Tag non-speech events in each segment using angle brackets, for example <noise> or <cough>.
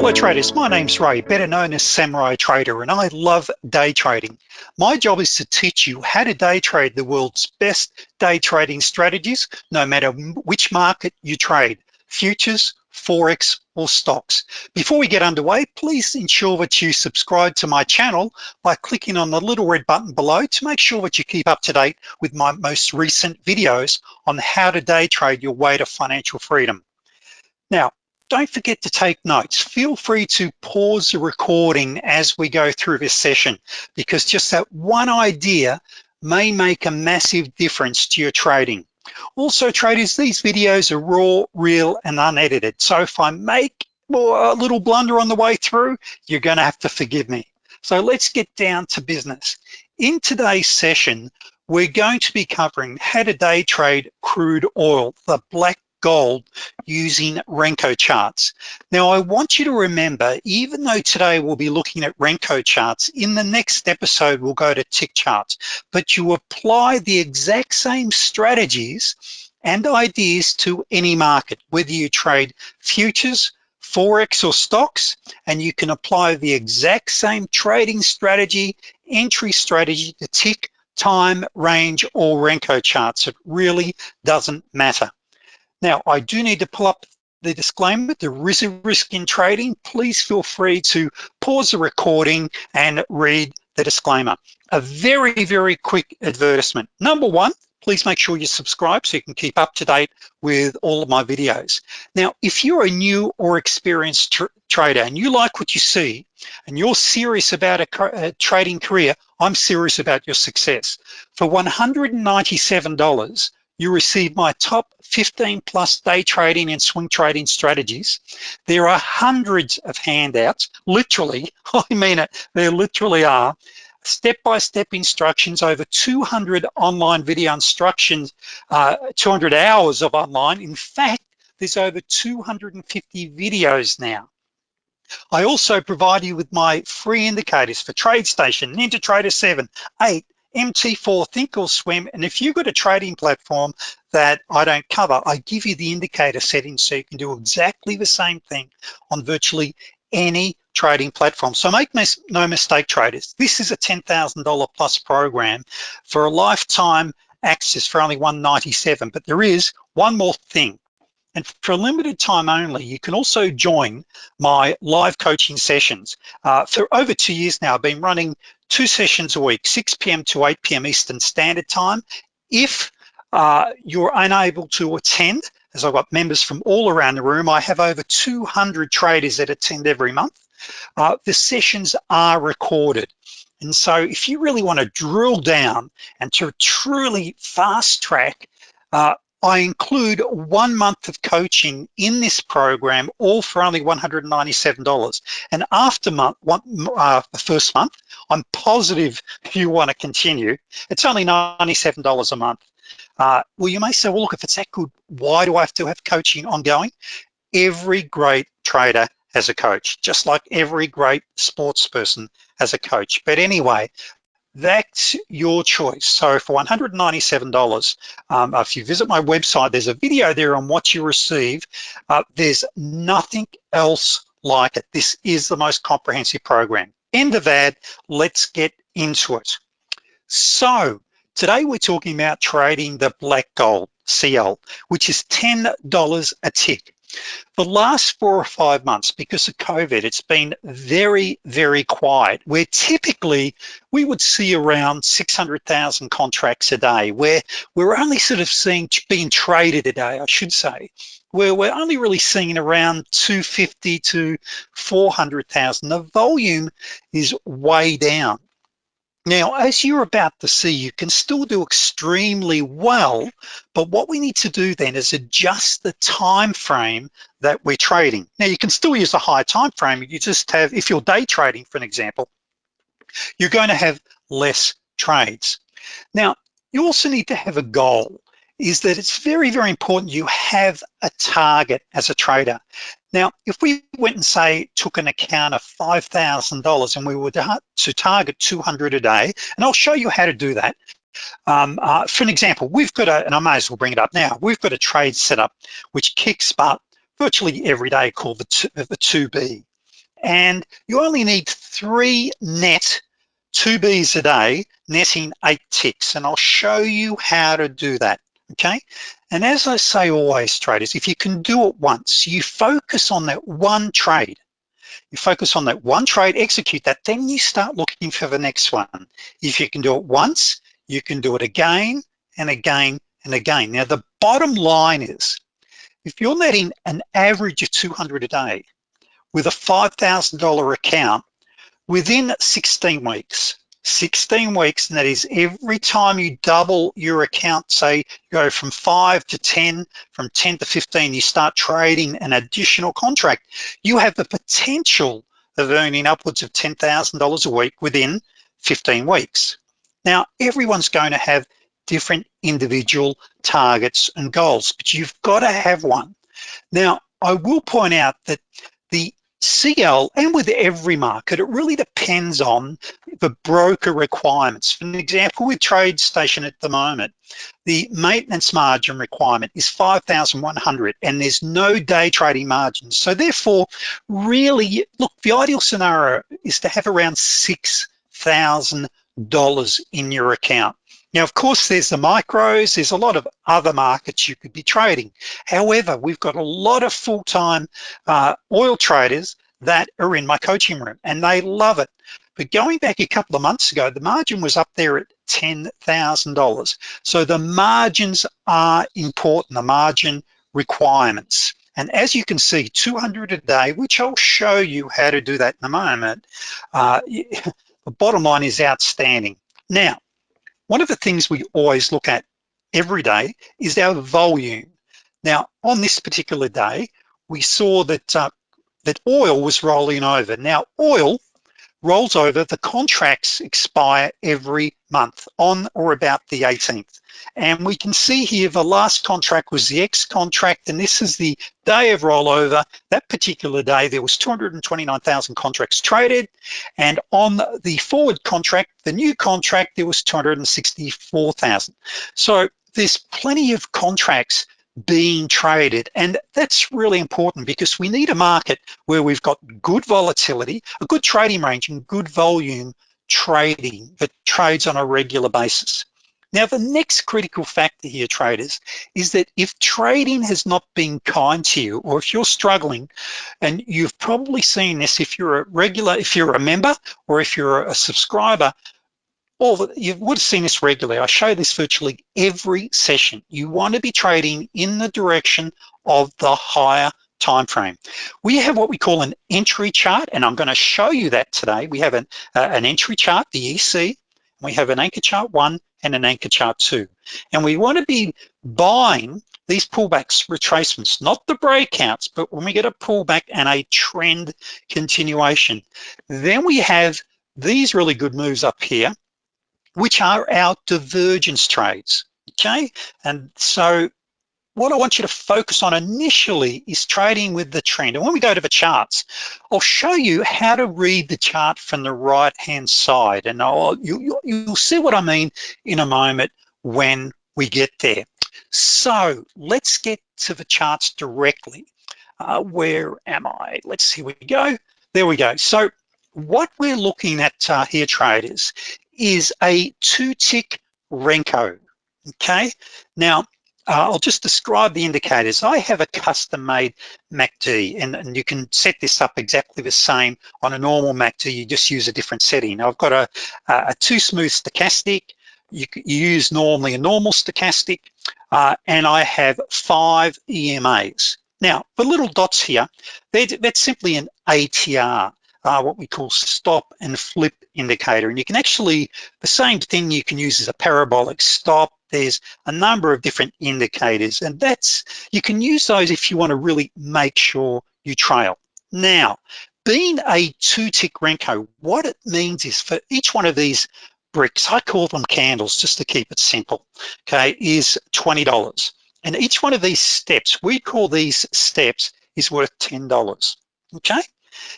Hello traders, my name's Ray, better known as Samurai Trader, and I love day trading. My job is to teach you how to day trade the world's best day trading strategies, no matter which market you trade, futures, Forex, or stocks. Before we get underway, please ensure that you subscribe to my channel by clicking on the little red button below to make sure that you keep up to date with my most recent videos on how to day trade your way to financial freedom. Now, don't forget to take notes. Feel free to pause the recording as we go through this session because just that one idea may make a massive difference to your trading. Also traders, these videos are raw, real, and unedited. So if I make a little blunder on the way through, you're gonna have to forgive me. So let's get down to business. In today's session, we're going to be covering how to day trade crude oil, the black gold using Renko charts. Now I want you to remember, even though today we'll be looking at Renko charts, in the next episode we'll go to tick charts, but you apply the exact same strategies and ideas to any market, whether you trade futures, Forex or stocks, and you can apply the exact same trading strategy, entry strategy to tick, time, range, or Renko charts. It really doesn't matter. Now, I do need to pull up the disclaimer, there is a risk in trading. Please feel free to pause the recording and read the disclaimer. A very, very quick advertisement. Number one, please make sure you subscribe so you can keep up to date with all of my videos. Now, if you're a new or experienced tr trader and you like what you see and you're serious about a, a trading career, I'm serious about your success. For $197, you receive my top 15 plus day trading and swing trading strategies. There are hundreds of handouts, literally, <laughs> I mean it, there literally are, step-by-step -step instructions, over 200 online video instructions, uh, 200 hours of online. In fact, there's over 250 videos now. I also provide you with my free indicators for TradeStation, NinjaTrader 7, 8, MT4, Thinkorswim, and if you've got a trading platform that I don't cover, I give you the indicator settings so you can do exactly the same thing on virtually any trading platform. So make no mistake traders, this is a $10,000 plus program for a lifetime access for only 197 but there is one more thing. And for a limited time only, you can also join my live coaching sessions. Uh, for over two years now, I've been running two sessions a week, 6 p.m. to 8 p.m. Eastern Standard Time. If uh, you're unable to attend, as I've got members from all around the room, I have over 200 traders that attend every month. Uh, the sessions are recorded. And so if you really wanna drill down and to truly fast track uh, I include one month of coaching in this program, all for only $197. And after month, one, uh, the first month, I'm positive <laughs> you wanna continue. It's only $97 a month. Uh, well, you may say, well, look, if it's that good, why do I have to have coaching ongoing? Every great trader has a coach, just like every great sports person has a coach. But anyway, that's your choice. So for $197, um, if you visit my website, there's a video there on what you receive. Uh, there's nothing else like it. This is the most comprehensive program. End of ad, let's get into it. So today we're talking about trading the black gold, CL, which is $10 a tick. The last four or five months, because of COVID, it's been very, very quiet, where typically we would see around 600,000 contracts a day, where we're only sort of seeing being traded a day, I should say, where we're only really seeing around 250 to 400,000. The volume is way down. Now, as you're about to see, you can still do extremely well, but what we need to do then is adjust the time frame that we're trading. Now, you can still use a high time frame. You just have, if you're day trading, for an example, you're going to have less trades. Now, you also need to have a goal is that it's very, very important you have a target as a trader. Now, if we went and say, took an account of $5,000 and we were to target 200 a day, and I'll show you how to do that. Um, uh, for an example, we've got a, and I may as well bring it up now, we've got a trade set up which kicks butt virtually every day called the, the 2B. and you only need three net 2Bs a day, netting eight ticks, and I'll show you how to do that, okay? And as I say always, traders, if you can do it once, you focus on that one trade, you focus on that one trade, execute that, then you start looking for the next one. If you can do it once, you can do it again and again and again. Now, the bottom line is, if you're netting an average of 200 a day with a $5,000 account, within 16 weeks, 16 weeks, and that is every time you double your account, say you go from five to 10, from 10 to 15, you start trading an additional contract, you have the potential of earning upwards of $10,000 a week within 15 weeks. Now, everyone's going to have different individual targets and goals, but you've got to have one. Now, I will point out that the CL and with every market, it really depends on the broker requirements. For an example, with TradeStation at the moment, the maintenance margin requirement is 5,100 and there's no day trading margins. So therefore, really, look, the ideal scenario is to have around $6,000 in your account. Now, of course, there's the micros, there's a lot of other markets you could be trading. However, we've got a lot of full-time uh, oil traders that are in my coaching room and they love it. But going back a couple of months ago, the margin was up there at $10,000. So the margins are important, the margin requirements. And as you can see, 200 a day, which I'll show you how to do that in a moment, uh, <laughs> the bottom line is outstanding. Now, one of the things we always look at every day is our volume. Now, on this particular day, we saw that, uh, that oil was rolling over. Now, oil rolls over, the contracts expire every month on or about the 18th. And we can see here the last contract was the X contract, and this is the day of rollover. That particular day, there was 229,000 contracts traded. And on the forward contract, the new contract, there was 264,000. So there's plenty of contracts being traded. And that's really important because we need a market where we've got good volatility, a good trading range and good volume trading that trades on a regular basis. Now, the next critical factor here, traders, is that if trading has not been kind to you, or if you're struggling, and you've probably seen this if you're a regular, if you're a member, or if you're a subscriber, you would have seen this regularly. I show this virtually every session. You want to be trading in the direction of the higher time frame. We have what we call an entry chart, and I'm going to show you that today. We have an, uh, an entry chart, the EC. We have an anchor chart one and an anchor chart two. And we want to be buying these pullbacks, retracements, not the breakouts, but when we get a pullback and a trend continuation. Then we have these really good moves up here which are our divergence trades, okay? And so what I want you to focus on initially is trading with the trend. And when we go to the charts, I'll show you how to read the chart from the right-hand side. And I'll, you, you'll see what I mean in a moment when we get there. So let's get to the charts directly. Uh, where am I? Let's see, we go. There we go. So what we're looking at uh, here, traders, is a two tick Renko, okay? Now, uh, I'll just describe the indicators. I have a custom made MACD and, and, you can set this up exactly the same on a normal MACD, you just use a different setting. I've got a, a two smooth stochastic, you, you, use normally a normal stochastic, uh, and I have five EMAs. Now, the little dots here, that's simply an ATR uh, what we call stop and flip indicator. And you can actually, the same thing you can use as a parabolic stop. There's a number of different indicators and that's, you can use those if you wanna really make sure you trail. Now, being a two tick Renko, what it means is for each one of these bricks, I call them candles just to keep it simple, okay, is $20. And each one of these steps, we call these steps, is worth $10, okay?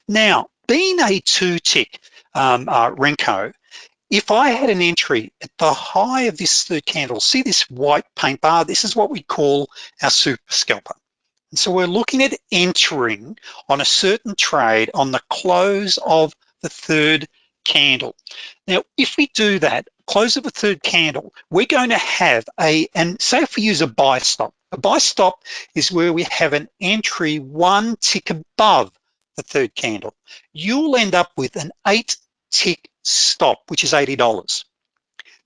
Now, being a two tick um, uh, Renko, if I had an entry at the high of this third candle, see this white paint bar, this is what we call our super scalper, And so we're looking at entering on a certain trade on the close of the third candle. Now, if we do that, close of a third candle, we're going to have a, and say if we use a buy stop, a buy stop is where we have an entry one tick above the third candle. You'll end up with an eight tick stop, which is $80.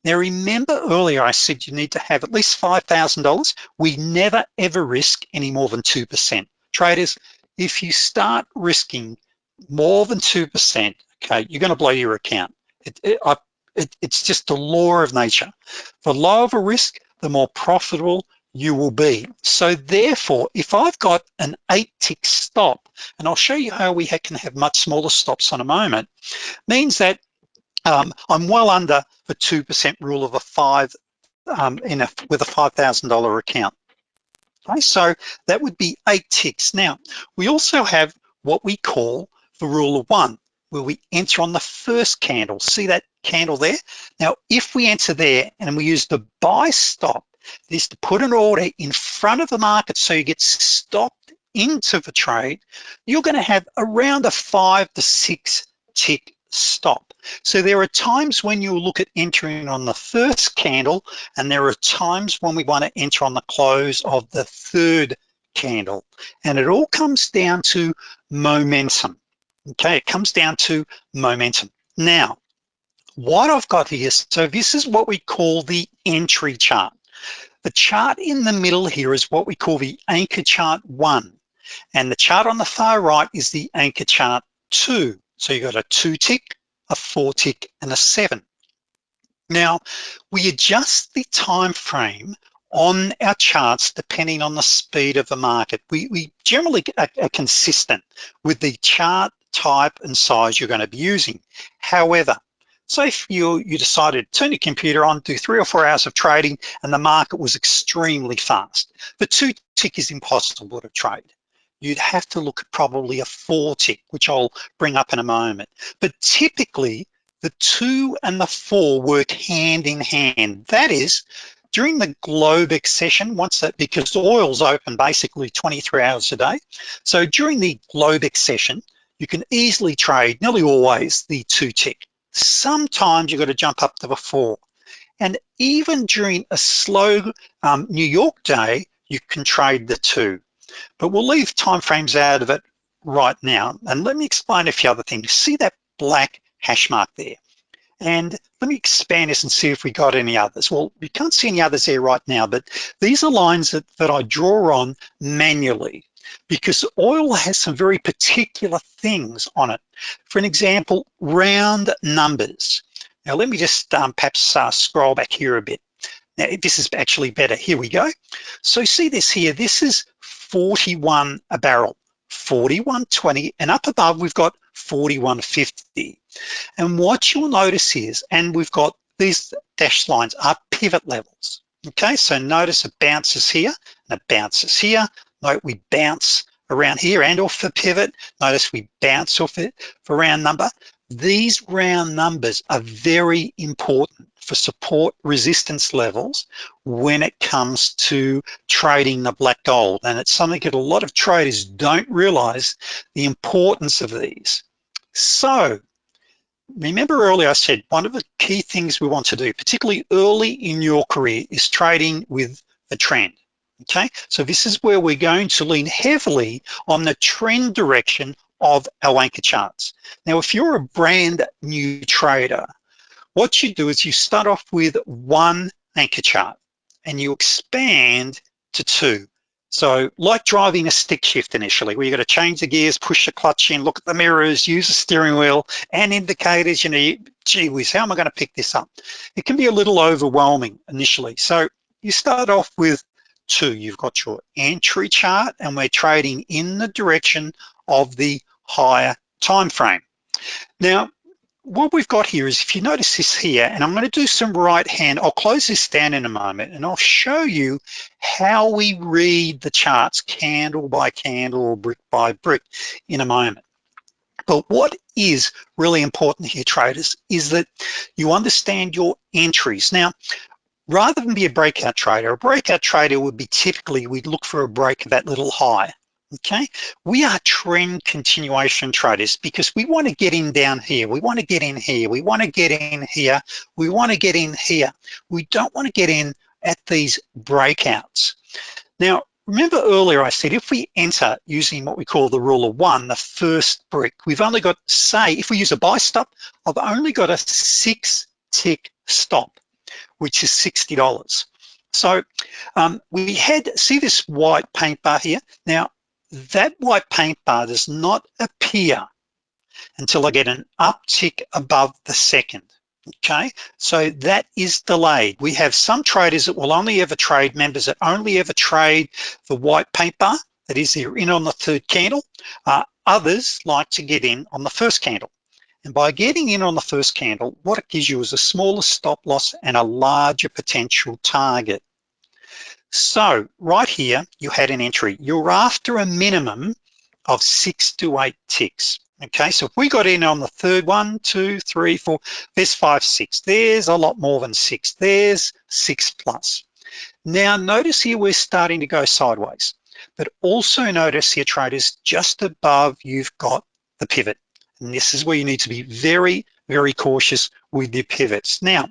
Now remember earlier I said you need to have at least $5,000. We never ever risk any more than 2%. Traders, if you start risking more than 2%, okay, you're gonna blow your account. It, it, I, it, it's just the law of nature. The lower the risk, the more profitable you will be. So therefore, if I've got an eight tick stop, and I'll show you how we can have much smaller stops in a moment, means that um, I'm well under the 2% rule of a five um, in a, with a $5,000 account. Okay, so that would be eight ticks. Now, we also have what we call the rule of one, where we enter on the first candle. See that candle there? Now, if we enter there and we use the buy stop, is to put an order in front of the market so you get stopped into the trade, you're gonna have around a five to six tick stop. So there are times when you look at entering on the first candle and there are times when we wanna enter on the close of the third candle. And it all comes down to momentum. Okay, it comes down to momentum. Now, what I've got here, so this is what we call the entry chart. The chart in the middle here is what we call the anchor chart one. And the chart on the far right is the anchor chart two. So you got a two tick, a four tick, and a seven. Now, we adjust the time frame on our charts depending on the speed of the market. We, we generally are, are consistent with the chart type and size you're gonna be using. However, so if you, you decided to turn your computer on, do three or four hours of trading and the market was extremely fast, the two tick is impossible to trade. You'd have to look at probably a four tick, which I'll bring up in a moment. But typically the two and the four work hand in hand. That is, during the Globex session, once that, because oil's open basically 23 hours a day. So during the Globex session, you can easily trade, nearly always, the two tick sometimes you've got to jump up to the four. And even during a slow um, New York day, you can trade the two. But we'll leave timeframes out of it right now. And let me explain a few other things. See that black hash mark there? And let me expand this and see if we got any others. Well, you can't see any others there right now, but these are lines that, that I draw on manually because oil has some very particular things on it. For an example, round numbers. Now let me just um, perhaps uh, scroll back here a bit. Now this is actually better, here we go. So see this here, this is 41 a barrel, 41.20, and up above we've got 41.50. And what you'll notice is, and we've got these dashed lines are pivot levels. Okay, so notice it bounces here and it bounces here. Note we bounce around here and off the pivot. Notice we bounce off it for round number. These round numbers are very important for support resistance levels when it comes to trading the black gold. And it's something that a lot of traders don't realize the importance of these. So remember earlier I said one of the key things we want to do, particularly early in your career, is trading with a trend okay? So this is where we're going to lean heavily on the trend direction of our anchor charts. Now, if you're a brand new trader, what you do is you start off with one anchor chart and you expand to two. So like driving a stick shift initially, where you got to change the gears, push the clutch in, look at the mirrors, use the steering wheel and indicators, you know, gee whiz, how am I gonna pick this up? It can be a little overwhelming initially. So you start off with two, you've got your entry chart and we're trading in the direction of the higher time frame. Now, what we've got here is if you notice this here, and I'm gonna do some right hand, I'll close this down in a moment and I'll show you how we read the charts candle by candle or brick by brick in a moment. But what is really important here, traders, is that you understand your entries. Now, rather than be a breakout trader, a breakout trader would be typically, we'd look for a break of that little high, okay? We are trend continuation traders because we wanna get in down here, we wanna get in here, we wanna get in here, we wanna get in here. We don't wanna get in at these breakouts. Now, remember earlier I said if we enter using what we call the rule of one, the first brick, we've only got, say, if we use a buy stop, I've only got a six tick stop which is $60. So um, we had, see this white paint bar here? Now, that white paint bar does not appear until I get an uptick above the second, okay? So that is delayed. We have some traders that will only ever trade, members that only ever trade the white paint bar, that is they're in on the third candle. Uh, others like to get in on the first candle. And by getting in on the first candle, what it gives you is a smaller stop loss and a larger potential target. So right here, you had an entry. You're after a minimum of six to eight ticks. Okay, so if we got in on the third one, two, three, four, there's five, six. There's a lot more than six. There's six plus. Now notice here we're starting to go sideways, but also notice here traders just above you've got the pivot. And this is where you need to be very, very cautious with your pivots. Now,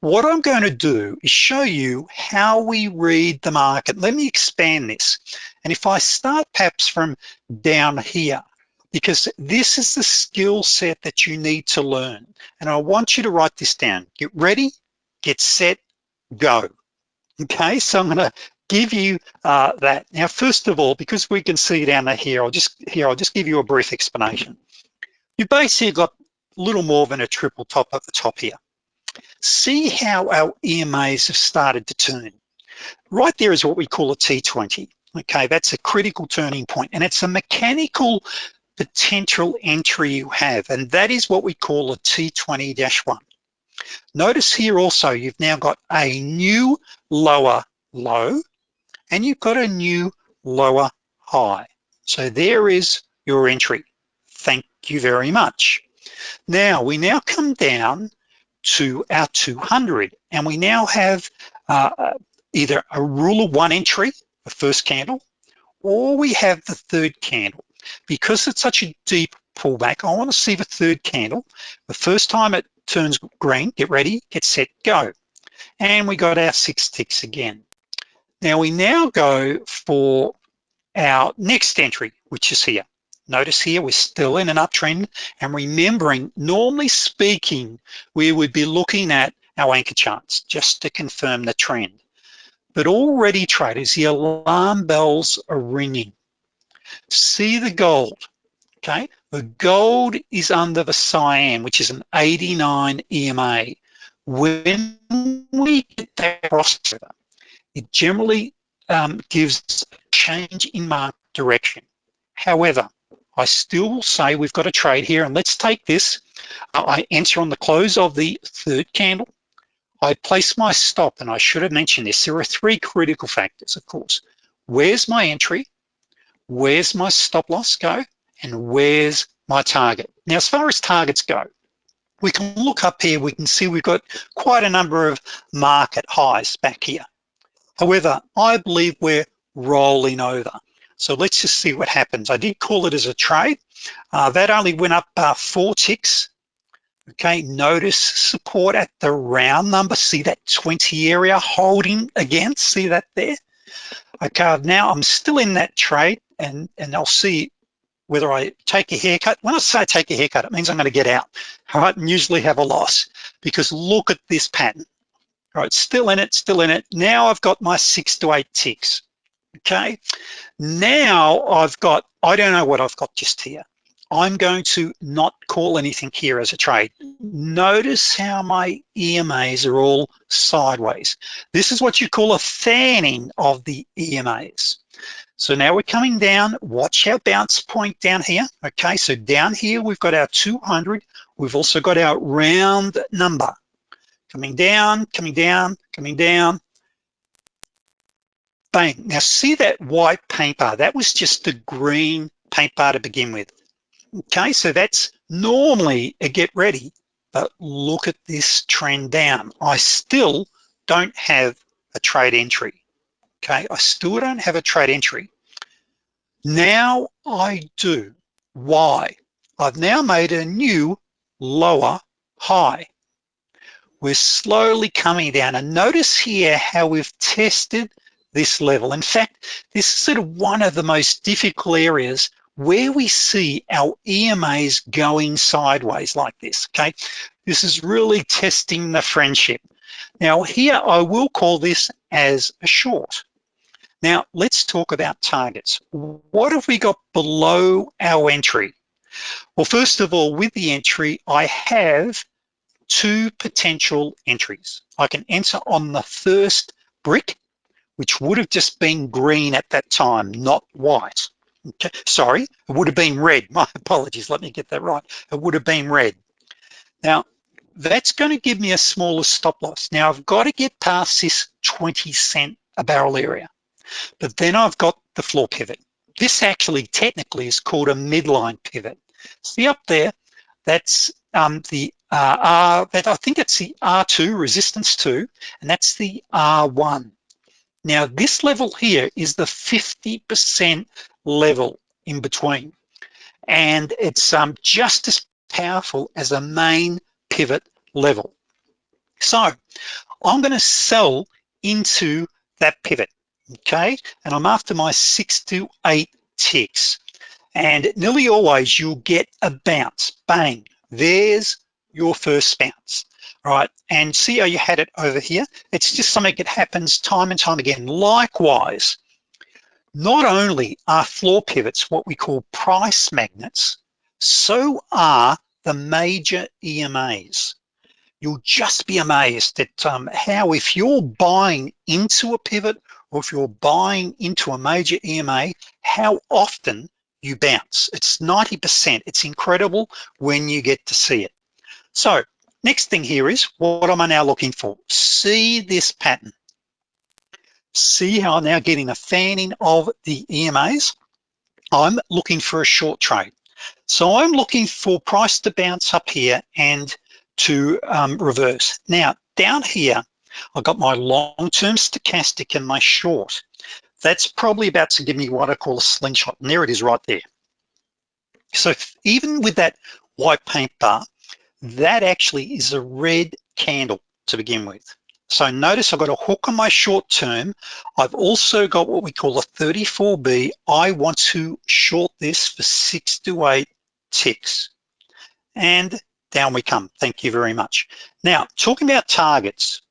what I'm going to do is show you how we read the market. Let me expand this. And if I start perhaps from down here, because this is the skill set that you need to learn. And I want you to write this down. Get ready, get set, go. Okay, so I'm gonna give you uh, that. Now, first of all, because we can see down here, I'll just here, I'll just give you a brief explanation. You basically got a little more than a triple top at the top here. See how our EMAs have started to turn. Right there is what we call a T20. Okay, that's a critical turning point and it's a mechanical potential entry you have and that is what we call a T20-1. Notice here also you've now got a new lower low and you've got a new lower high. So there is your entry. Thank you very much. Now, we now come down to our 200 and we now have uh, either a rule of one entry, the first candle, or we have the third candle. Because it's such a deep pullback, I wanna see the third candle. The first time it turns green, get ready, get set, go. And we got our six ticks again. Now we now go for our next entry, which is here. Notice here, we're still in an uptrend and remembering, normally speaking, we would be looking at our anchor charts just to confirm the trend. But already traders, the alarm bells are ringing. See the gold, okay? The gold is under the cyan, which is an 89 EMA. When we get that crossover, it generally um, gives change in market direction. However, I still say we've got a trade here and let's take this. Uh, I enter on the close of the third candle. I place my stop and I should have mentioned this. There are three critical factors, of course. Where's my entry? Where's my stop loss go? And where's my target? Now, as far as targets go, we can look up here, we can see we've got quite a number of market highs back here. However, I believe we're rolling over. So let's just see what happens. I did call it as a trade. Uh, that only went up uh, four ticks. Okay, notice support at the round number. See that 20 area holding again, see that there? Okay, now I'm still in that trade and, and I'll see whether I take a haircut. When I say take a haircut, it means I'm gonna get out, all right, and usually have a loss because look at this pattern. All right, still in it, still in it. Now I've got my six to eight ticks okay? Now I've got, I don't know what I've got just here. I'm going to not call anything here as a trade. Notice how my EMAs are all sideways. This is what you call a fanning of the EMAs. So now we're coming down, watch our bounce point down here. Okay, so down here, we've got our 200. We've also got our round number. Coming down, coming down, coming down, bang. Now see that white paint bar, that was just the green paint bar to begin with. Okay, so that's normally a get ready, but look at this trend down. I still don't have a trade entry, okay? I still don't have a trade entry. Now I do. Why? I've now made a new lower high. We're slowly coming down and notice here how we've tested this level. In fact, this is sort of one of the most difficult areas where we see our EMAs going sideways like this, okay? This is really testing the friendship. Now here, I will call this as a short. Now, let's talk about targets. What have we got below our entry? Well, first of all, with the entry, I have two potential entries. I can enter on the first brick, which would have just been green at that time, not white. Okay, sorry, it would have been red. <laughs> My apologies, let me get that right. It would have been red. Now, that's gonna give me a smaller stop loss. Now, I've gotta get past this 20 cent a barrel area. But then I've got the floor pivot. This actually technically is called a midline pivot. See up there, that's um, the uh, R, that I think it's the R2, resistance 2, and that's the R1. Now this level here is the 50% level in between. And it's um, just as powerful as a main pivot level. So I'm gonna sell into that pivot okay? And I'm after my six to eight ticks. And nearly always you'll get a bounce, bang, there's your first bounce. All right, and see how you had it over here? It's just something that happens time and time again. Likewise, not only are floor pivots what we call price magnets, so are the major EMAs. You'll just be amazed at um, how if you're buying into a pivot or if you're buying into a major EMA, how often you bounce. It's 90%, it's incredible when you get to see it. So next thing here is, what am I now looking for? See this pattern. See how I'm now getting a fanning of the EMAs. I'm looking for a short trade. So I'm looking for price to bounce up here and to um, reverse. Now, down here, I've got my long-term stochastic and my short. That's probably about to give me what I call a slingshot, and there it is right there. So even with that white paint bar, that actually is a red candle to begin with. So notice I've got a hook on my short term. I've also got what we call a 34B. I want to short this for six to eight ticks. And down we come, thank you very much. Now, talking about targets,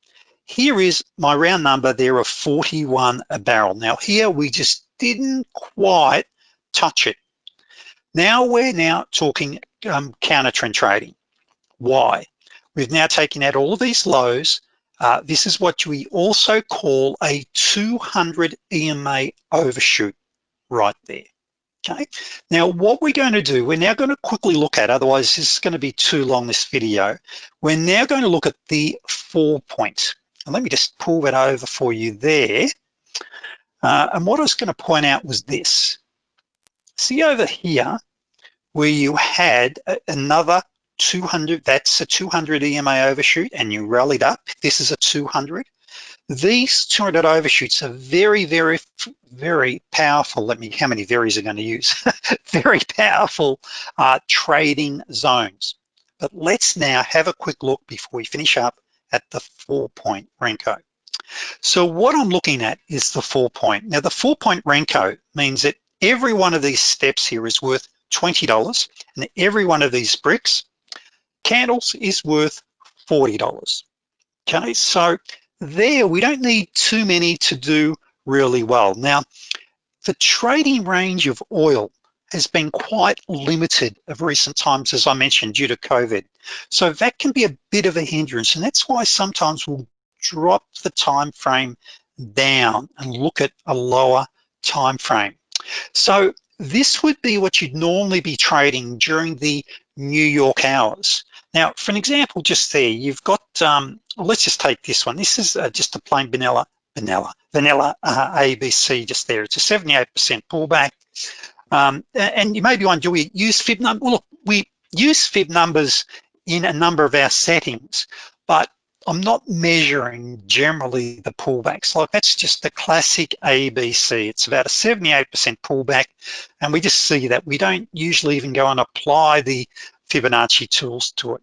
here is my round number there of 41 a barrel. Now here we just didn't quite touch it. Now we're now talking um, counter trend trading. Why? We've now taken out all these lows. Uh, this is what we also call a 200 EMA overshoot right there. Okay, now what we're going to do, we're now going to quickly look at, otherwise this is going to be too long, this video. We're now going to look at the four points. And let me just pull that over for you there. Uh, and what I was gonna point out was this. See over here, where you had another 200, that's a 200 EMA overshoot and you rallied up. This is a 200. These 200 overshoots are very, very, very powerful. Let me, how many varies are gonna use? <laughs> very powerful uh, trading zones. But let's now have a quick look before we finish up at the four point Renko. So what I'm looking at is the four point. Now the four point Renko means that every one of these steps here is worth $20 and every one of these bricks, candles is worth $40. Okay, so there we don't need too many to do really well. Now, the trading range of oil has been quite limited of recent times, as I mentioned, due to COVID. So that can be a bit of a hindrance. And that's why sometimes we'll drop the time frame down and look at a lower time frame. So this would be what you'd normally be trading during the New York hours. Now, for an example, just there, you've got, um, let's just take this one. This is uh, just a plain vanilla, vanilla, vanilla uh, ABC just there. It's a 78% pullback. Um, and you may be wondering, do we use fib numbers? Well, look, we use fib numbers in a number of our settings, but I'm not measuring generally the pullbacks. Like that's just the classic ABC. It's about a 78% pullback. And we just see that we don't usually even go and apply the Fibonacci tools to it.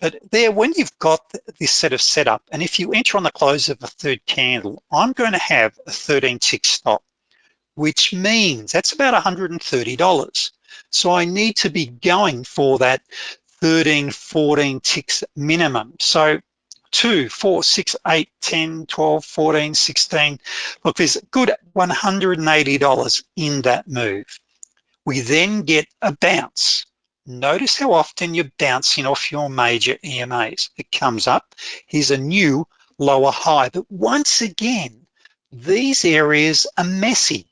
But there, when you've got this set of setup, and if you enter on the close of a third candle, I'm going to have a 13 tick stop, which means that's about $130. So I need to be going for that 13, 14 ticks minimum. So two, four, six, eight, 10, 12, 14, 16. Look, there's a good $180 in that move. We then get a bounce. Notice how often you're bouncing off your major EMAs. It comes up, here's a new lower high. But once again, these areas are messy.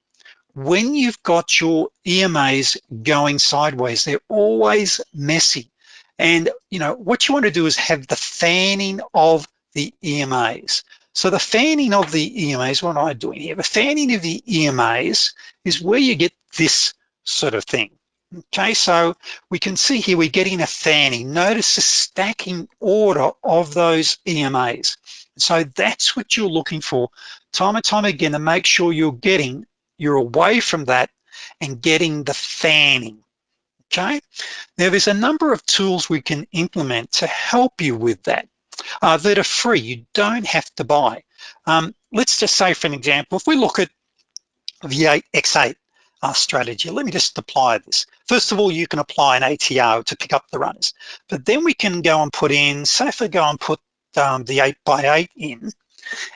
When you've got your EMAs going sideways, they're always messy. And you know what you want to do is have the fanning of the EMAs. So the fanning of the EMAs, what am I doing here? The fanning of the EMAs is where you get this sort of thing. Okay, so we can see here we're getting a fanning. Notice the stacking order of those EMAs. So that's what you're looking for time and time again to make sure you're getting, you're away from that and getting the fanning. Okay, now there's a number of tools we can implement to help you with that uh, that are free, you don't have to buy. Um, let's just say for an example, if we look at V8X8, our strategy. Let me just apply this. First of all, you can apply an ATR to pick up the runners, but then we can go and put in, say if I go and put um, the eight by eight in,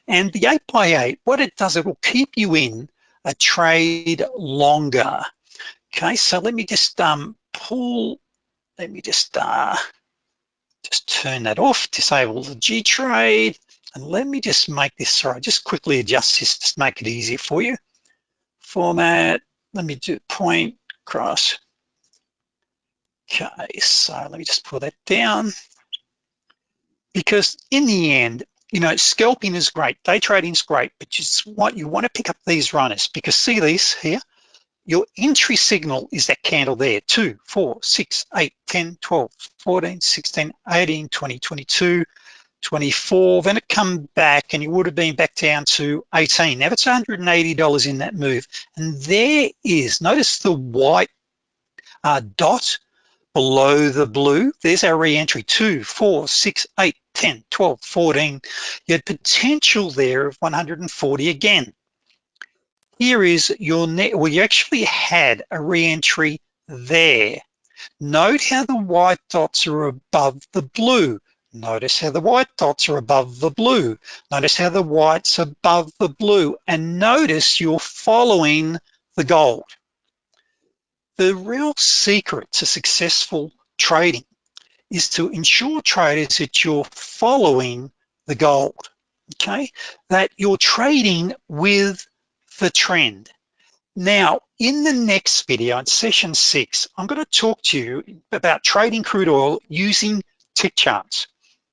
and the eight by eight, what it does, it will keep you in a trade longer. Okay, so let me just um, pull, let me just, uh, just turn that off, disable the G trade, and let me just make this, sorry, just quickly adjust this, just make it easier for you. Format, let me do point cross. Okay, so let me just pull that down. Because in the end, you know, scalping is great, day trading is great, but just what you want to pick up these runners because see these here, your entry signal is that candle there, 2, 4, 6, 8, 10, 12, 14, 16, 18, 20, 22, 24, then it come back and you would have been back down to 18. Now it's $180 in that move. And there is, notice the white uh, dot below the blue. There's our re-entry, 2, 4, 6, 8, 10, 12, 14. You had potential there of 140 again. Here is your net, well, you actually had a re-entry there. Note how the white dots are above the blue. Notice how the white dots are above the blue. Notice how the white's above the blue. And notice you're following the gold. The real secret to successful trading is to ensure traders that you're following the gold, okay? That you're trading with the trend. Now, in the next video, in session six, I'm gonna talk to you about trading crude oil using tick charts.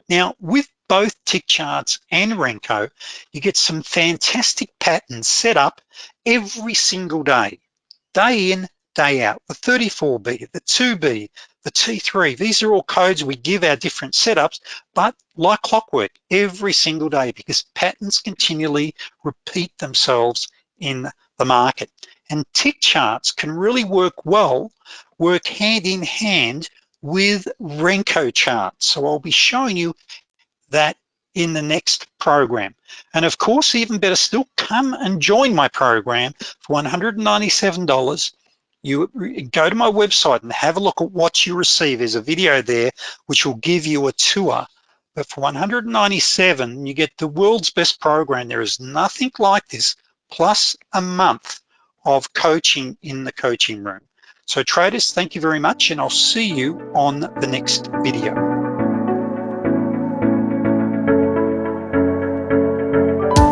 Now, with both tick charts and Renko, you get some fantastic patterns set up every single day, day in, day out. The 34B, the 2B, the T3, these are all codes we give our different setups, but like clockwork every single day because patterns continually repeat themselves in the market. And tick charts can really work well, work hand in hand with Renko charts. So I'll be showing you that in the next program. And of course, even better still, come and join my program for $197. You go to my website and have a look at what you receive. There's a video there which will give you a tour. But for 197, you get the world's best program. There is nothing like this, plus a month of coaching in the coaching room. So traders, thank you very much and I'll see you on the next video.